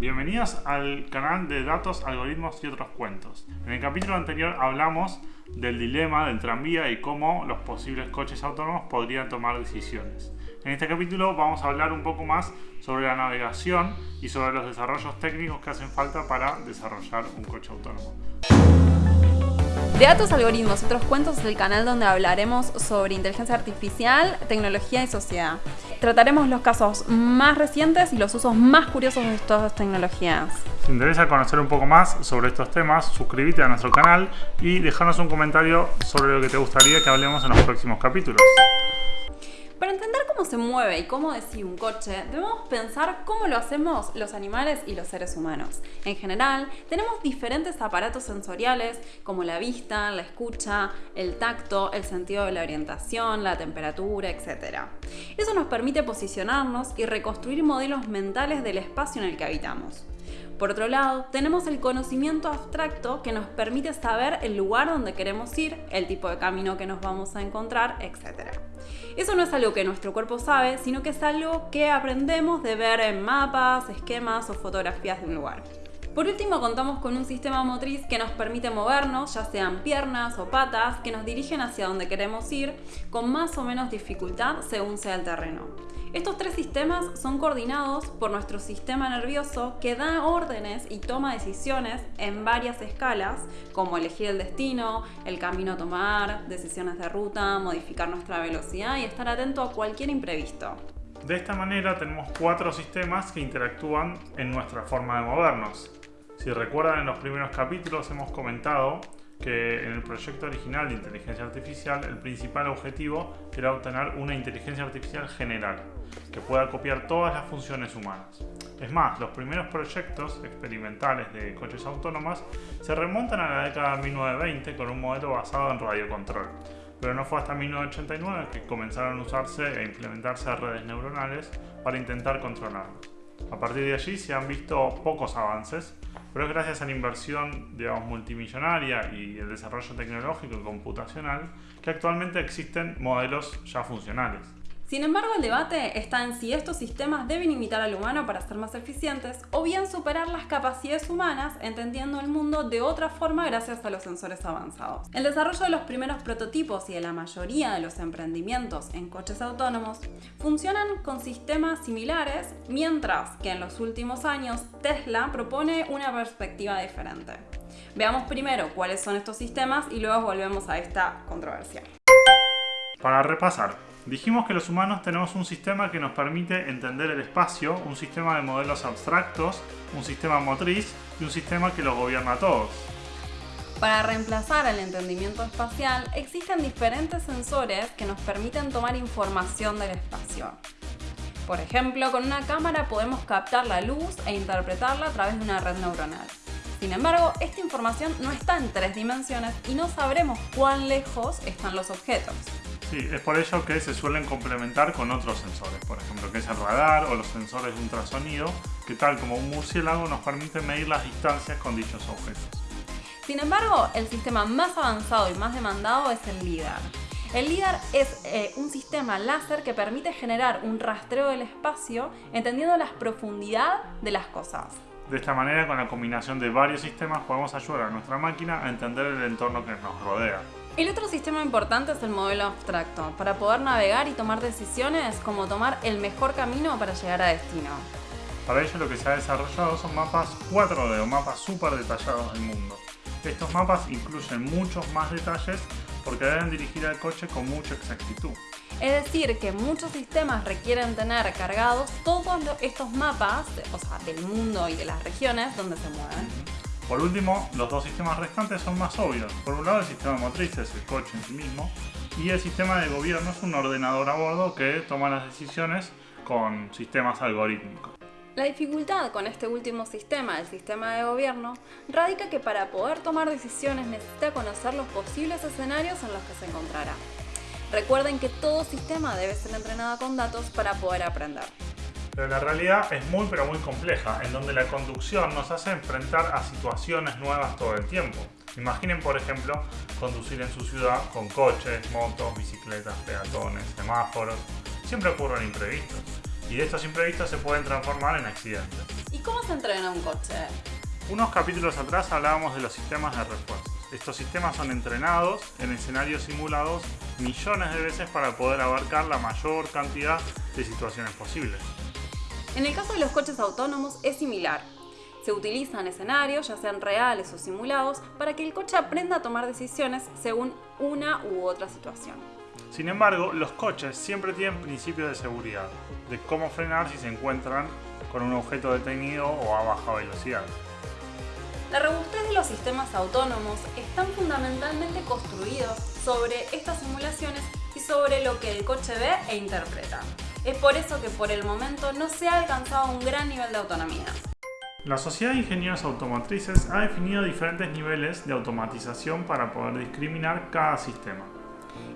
bienvenidos al canal de datos, algoritmos y otros cuentos. En el capítulo anterior hablamos del dilema del tranvía y cómo los posibles coches autónomos podrían tomar decisiones. En este capítulo vamos a hablar un poco más sobre la navegación y sobre los desarrollos técnicos que hacen falta para desarrollar un coche autónomo. Datos, algoritmos otros cuentos es el canal donde hablaremos sobre inteligencia artificial, tecnología y sociedad. Trataremos los casos más recientes y los usos más curiosos de estas tecnologías. Si te interesa conocer un poco más sobre estos temas, suscríbete a nuestro canal y déjanos un comentario sobre lo que te gustaría que hablemos en los próximos capítulos. Para entender cómo se mueve y cómo decide un coche, debemos pensar cómo lo hacemos los animales y los seres humanos. En general, tenemos diferentes aparatos sensoriales como la vista, la escucha, el tacto, el sentido de la orientación, la temperatura, etc. Eso nos permite posicionarnos y reconstruir modelos mentales del espacio en el que habitamos. Por otro lado, tenemos el conocimiento abstracto que nos permite saber el lugar donde queremos ir, el tipo de camino que nos vamos a encontrar, etc. Eso no es algo que nuestro cuerpo sabe, sino que es algo que aprendemos de ver en mapas, esquemas o fotografías de un lugar. Por último, contamos con un sistema motriz que nos permite movernos, ya sean piernas o patas, que nos dirigen hacia donde queremos ir, con más o menos dificultad según sea el terreno. Estos tres sistemas son coordinados por nuestro sistema nervioso que da órdenes y toma decisiones en varias escalas, como elegir el destino, el camino a tomar, decisiones de ruta, modificar nuestra velocidad y estar atento a cualquier imprevisto. De esta manera tenemos cuatro sistemas que interactúan en nuestra forma de movernos. Si recuerdan en los primeros capítulos hemos comentado que en el proyecto original de inteligencia artificial el principal objetivo era obtener una inteligencia artificial general, que pueda copiar todas las funciones humanas. Es más, los primeros proyectos experimentales de coches autónomos se remontan a la década de 1920 con un modelo basado en radiocontrol, pero no fue hasta 1989 que comenzaron a usarse e implementarse redes neuronales para intentar controlarlos. A partir de allí se han visto pocos avances, pero es gracias a la inversión digamos, multimillonaria y el desarrollo tecnológico y computacional que actualmente existen modelos ya funcionales. Sin embargo, el debate está en si estos sistemas deben imitar al humano para ser más eficientes o bien superar las capacidades humanas entendiendo el mundo de otra forma gracias a los sensores avanzados. El desarrollo de los primeros prototipos y de la mayoría de los emprendimientos en coches autónomos funcionan con sistemas similares, mientras que en los últimos años Tesla propone una perspectiva diferente. Veamos primero cuáles son estos sistemas y luego volvemos a esta controversia. Para repasar, Dijimos que los humanos tenemos un sistema que nos permite entender el espacio, un sistema de modelos abstractos, un sistema motriz y un sistema que los gobierna a todos. Para reemplazar el entendimiento espacial, existen diferentes sensores que nos permiten tomar información del espacio. Por ejemplo, con una cámara podemos captar la luz e interpretarla a través de una red neuronal. Sin embargo, esta información no está en tres dimensiones y no sabremos cuán lejos están los objetos. Sí, es por ello que se suelen complementar con otros sensores, por ejemplo, que es el radar o los sensores de ultrasonido, que tal como un murciélago nos permite medir las distancias con dichos objetos. Sin embargo, el sistema más avanzado y más demandado es el LIDAR. El LIDAR es eh, un sistema láser que permite generar un rastreo del espacio entendiendo la profundidad de las cosas. De esta manera, con la combinación de varios sistemas, podemos ayudar a nuestra máquina a entender el entorno que nos rodea. El otro sistema importante es el modelo abstracto, para poder navegar y tomar decisiones como tomar el mejor camino para llegar a destino. Para ello lo que se ha desarrollado son mapas 4D o mapas súper detallados del mundo. Estos mapas incluyen muchos más detalles porque deben dirigir al coche con mucha exactitud. Es decir, que muchos sistemas requieren tener cargados todos estos mapas, o sea, del mundo y de las regiones donde se mueven. Por último, los dos sistemas restantes son más obvios. Por un lado, el sistema motriz es el coche en sí mismo, y el sistema de gobierno es un ordenador a bordo que toma las decisiones con sistemas algorítmicos. La dificultad con este último sistema, el sistema de gobierno, radica que para poder tomar decisiones necesita conocer los posibles escenarios en los que se encontrará. Recuerden que todo sistema debe ser entrenado con datos para poder aprender. Pero la realidad es muy pero muy compleja, en donde la conducción nos hace enfrentar a situaciones nuevas todo el tiempo. Imaginen, por ejemplo, conducir en su ciudad con coches, motos, bicicletas, peatones, semáforos. Siempre ocurren imprevistos. y de estos imprevistos se pueden transformar en accidentes. ¿Y cómo se entrena un coche? Unos capítulos atrás hablábamos de los sistemas de refuerzo. Estos sistemas son entrenados en escenarios simulados millones de veces para poder abarcar la mayor cantidad de situaciones posibles. En el caso de los coches autónomos es similar. Se utilizan escenarios, ya sean reales o simulados, para que el coche aprenda a tomar decisiones según una u otra situación. Sin embargo, los coches siempre tienen principios de seguridad, de cómo frenar si se encuentran con un objeto detenido o a baja velocidad. La robustez de los sistemas autónomos están fundamentalmente construidos sobre estas simulaciones y sobre lo que el coche ve e interpreta. Es por eso que por el momento no se ha alcanzado un gran nivel de autonomía. La Sociedad de Ingenieros Automotrices ha definido diferentes niveles de automatización para poder discriminar cada sistema.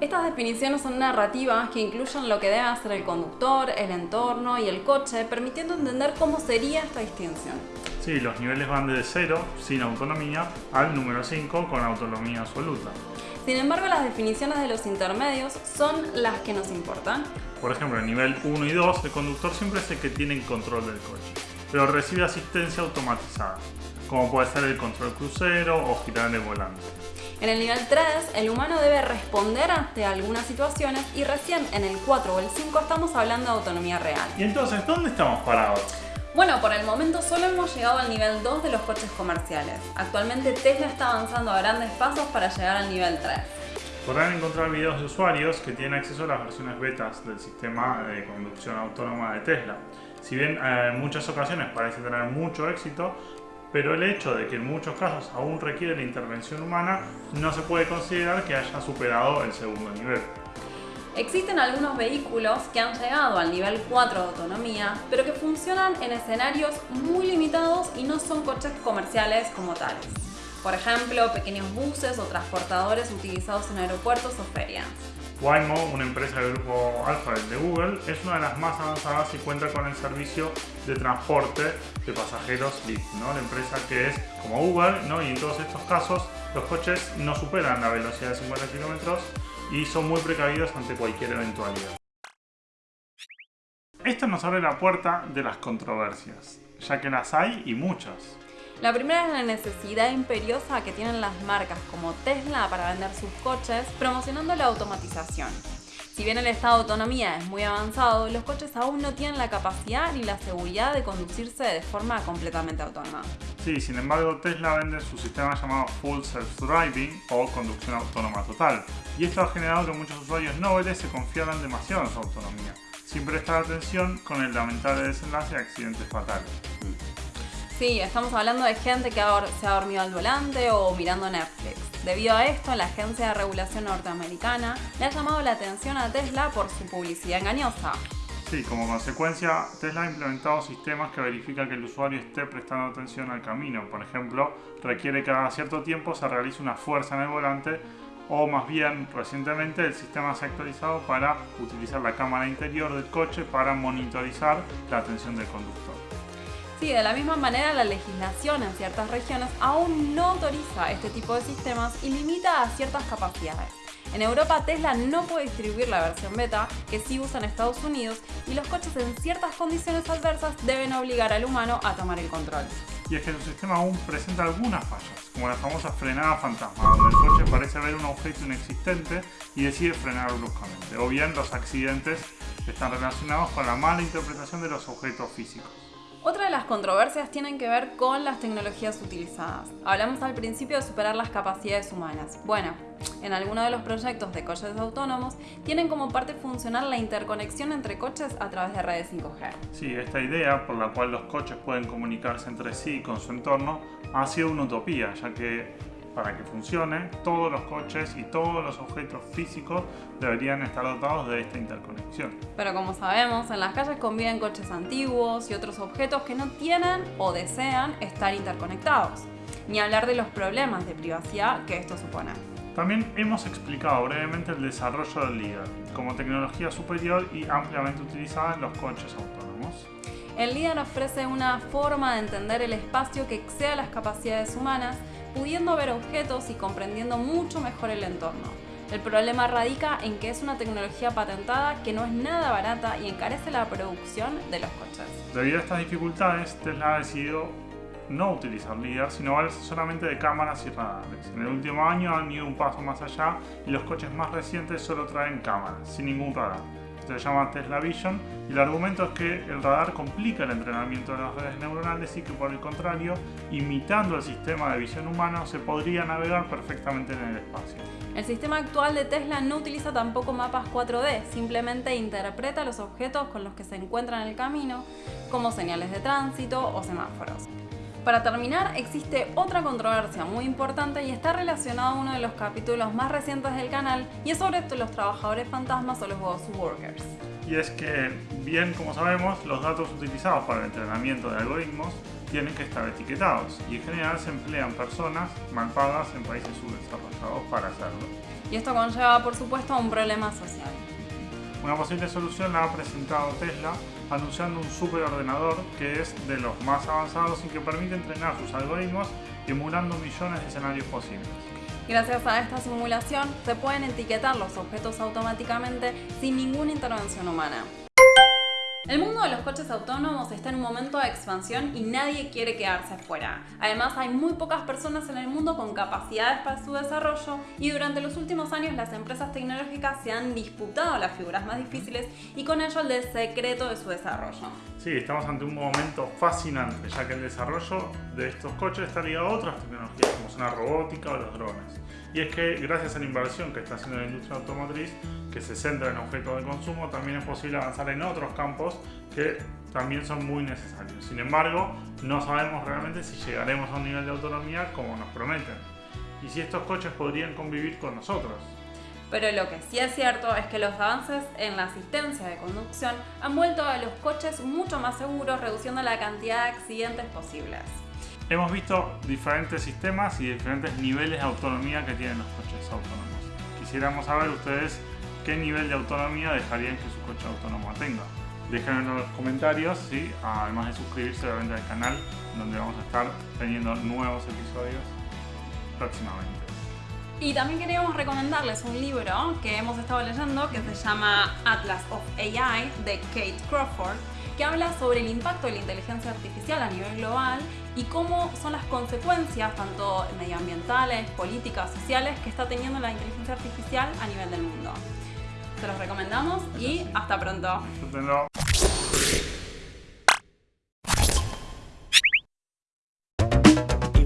Estas definiciones son narrativas que incluyen lo que debe hacer el conductor, el entorno y el coche, permitiendo entender cómo sería esta distinción. Sí, los niveles van desde 0, sin autonomía, al número 5, con autonomía absoluta. Sin embargo, las definiciones de los intermedios son las que nos importan. Por ejemplo, en nivel 1 y 2, el conductor siempre es el que tiene el control del coche pero recibe asistencia automatizada, como puede ser el control crucero o girar el volante. En el nivel 3, el humano debe responder ante algunas situaciones y recién en el 4 o el 5 estamos hablando de autonomía real. ¿Y entonces dónde estamos parados? Bueno, por el momento solo hemos llegado al nivel 2 de los coches comerciales. Actualmente Tesla está avanzando a grandes pasos para llegar al nivel 3. Podrán encontrar videos de usuarios que tienen acceso a las versiones betas del sistema de conducción autónoma de Tesla. Si bien eh, en muchas ocasiones parece tener mucho éxito, pero el hecho de que en muchos casos aún requiere la intervención humana no se puede considerar que haya superado el segundo nivel. Existen algunos vehículos que han llegado al nivel 4 de autonomía, pero que funcionan en escenarios muy limitados y no son coches comerciales como tales. Por ejemplo, pequeños buses o transportadores utilizados en aeropuertos o ferias. Waymo, una empresa del grupo Alphabet de Google, es una de las más avanzadas y cuenta con el servicio de transporte de pasajeros Lyft, ¿no? la empresa que es como Uber, ¿no? y en todos estos casos los coches no superan la velocidad de 50 km y son muy precavidos ante cualquier eventualidad. Esto nos abre la puerta de las controversias, ya que las hay y muchas. La primera es la necesidad imperiosa que tienen las marcas como Tesla para vender sus coches promocionando la automatización. Si bien el estado de autonomía es muy avanzado, los coches aún no tienen la capacidad ni la seguridad de conducirse de forma completamente autónoma. Sí, sin embargo Tesla vende su sistema llamado Full Self Driving o conducción autónoma total, y esto ha generado que muchos usuarios nobles se confiaran demasiado en su autonomía, sin prestar atención con el lamentable desenlace de accidentes fatales. Sí, estamos hablando de gente que se ha dormido al volante o mirando Netflix. Debido a esto, la Agencia de Regulación Norteamericana le ha llamado la atención a Tesla por su publicidad engañosa. Sí, como consecuencia, Tesla ha implementado sistemas que verifican que el usuario esté prestando atención al camino. Por ejemplo, requiere que cada cierto tiempo se realice una fuerza en el volante o más bien recientemente el sistema se ha actualizado para utilizar la cámara interior del coche para monitorizar la atención del conductor. Sí, de la misma manera la legislación en ciertas regiones aún no autoriza este tipo de sistemas y limita a ciertas capacidades. En Europa Tesla no puede distribuir la versión beta, que sí usa en Estados Unidos, y los coches en ciertas condiciones adversas deben obligar al humano a tomar el control. Y es que su sistema aún presenta algunas fallas, como la famosa frenada fantasma, donde el coche parece ver un objeto inexistente y decide frenar bruscamente, o bien los accidentes están relacionados con la mala interpretación de los objetos físicos. Otra de las controversias tienen que ver con las tecnologías utilizadas. Hablamos al principio de superar las capacidades humanas. Bueno, en algunos de los proyectos de coches autónomos tienen como parte funcional la interconexión entre coches a través de redes 5G. Sí, esta idea por la cual los coches pueden comunicarse entre sí y con su entorno ha sido una utopía, ya que para que funcione, todos los coches y todos los objetos físicos deberían estar dotados de esta interconexión. Pero como sabemos, en las calles conviven coches antiguos y otros objetos que no tienen o desean estar interconectados. Ni hablar de los problemas de privacidad que esto supone. También hemos explicado brevemente el desarrollo del LIDAR como tecnología superior y ampliamente utilizada en los coches autónomos. El LIDAR ofrece una forma de entender el espacio que exceda las capacidades humanas pudiendo ver objetos y comprendiendo mucho mejor el entorno. El problema radica en que es una tecnología patentada que no es nada barata y encarece la producción de los coches. Debido a estas dificultades, Tesla ha decidido no utilizar LIDAR, sino solamente de cámaras y radares. En el último año han ido un paso más allá y los coches más recientes solo traen cámaras, sin ningún radar. Se llama Tesla Vision y el argumento es que el radar complica el entrenamiento de las redes neuronales y que por el contrario, imitando el sistema de visión humano, se podría navegar perfectamente en el espacio. El sistema actual de Tesla no utiliza tampoco mapas 4D, simplemente interpreta los objetos con los que se encuentran en el camino, como señales de tránsito o semáforos. Para terminar, existe otra controversia muy importante y está relacionado a uno de los capítulos más recientes del canal y es sobre los trabajadores fantasmas o los ghost workers. Y es que, bien como sabemos, los datos utilizados para el entrenamiento de algoritmos tienen que estar etiquetados y en general se emplean personas mal pagas en países subdesarrollados para hacerlo. Y esto conlleva, por supuesto, a un problema social. Una posible solución la ha presentado Tesla anunciando un superordenador que es de los más avanzados y que permite entrenar sus algoritmos emulando millones de escenarios posibles. Gracias a esta simulación se pueden etiquetar los objetos automáticamente sin ninguna intervención humana. El mundo de los coches autónomos está en un momento de expansión y nadie quiere quedarse fuera. Además, hay muy pocas personas en el mundo con capacidades para su desarrollo y durante los últimos años las empresas tecnológicas se han disputado las figuras más difíciles y con ello el secreto de su desarrollo. Sí, estamos ante un momento fascinante, ya que el desarrollo de estos coches está ligado a otras tecnologías como son la robótica o los drones. Y es que gracias a la inversión que está haciendo la industria automotriz, que se centra en objetos de consumo, también es posible avanzar en otros campos que también son muy necesarios. Sin embargo, no sabemos realmente si llegaremos a un nivel de autonomía como nos prometen. Y si estos coches podrían convivir con nosotros. Pero lo que sí es cierto es que los avances en la asistencia de conducción han vuelto a los coches mucho más seguros, reduciendo la cantidad de accidentes posibles. Hemos visto diferentes sistemas y diferentes niveles de autonomía que tienen los coches autónomos. Quisiéramos saber ustedes qué nivel de autonomía dejarían que su coche autónomo tenga. Déjenlo en los comentarios, ¿sí? además de suscribirse obviamente al canal, donde vamos a estar teniendo nuevos episodios próximamente. Y también queríamos recomendarles un libro que hemos estado leyendo que se llama Atlas of AI de Kate Crawford, que habla sobre el impacto de la inteligencia artificial a nivel global y cómo son las consecuencias, tanto medioambientales, políticas, sociales, que está teniendo la inteligencia artificial a nivel del mundo. Se los recomendamos y hasta pronto.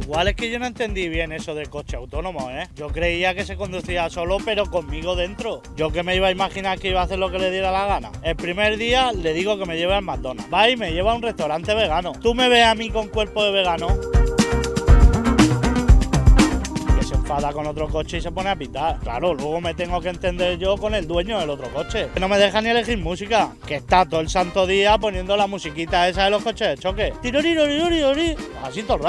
Igual es que yo no entendí bien eso del coche autónomo, ¿eh? Yo creía que se conducía solo, pero conmigo dentro. Yo que me iba a imaginar que iba a hacer lo que le diera la gana. El primer día le digo que me lleve al McDonald's. Va y me lleva a un restaurante vegano. ¿Tú me ves a mí con cuerpo de vegano? enfada con otro coche y se pone a pitar. Claro, luego me tengo que entender yo con el dueño del otro coche. Que no me deja ni elegir música. Que está todo el santo día poniendo la musiquita esa de los coches de choque. Así todo el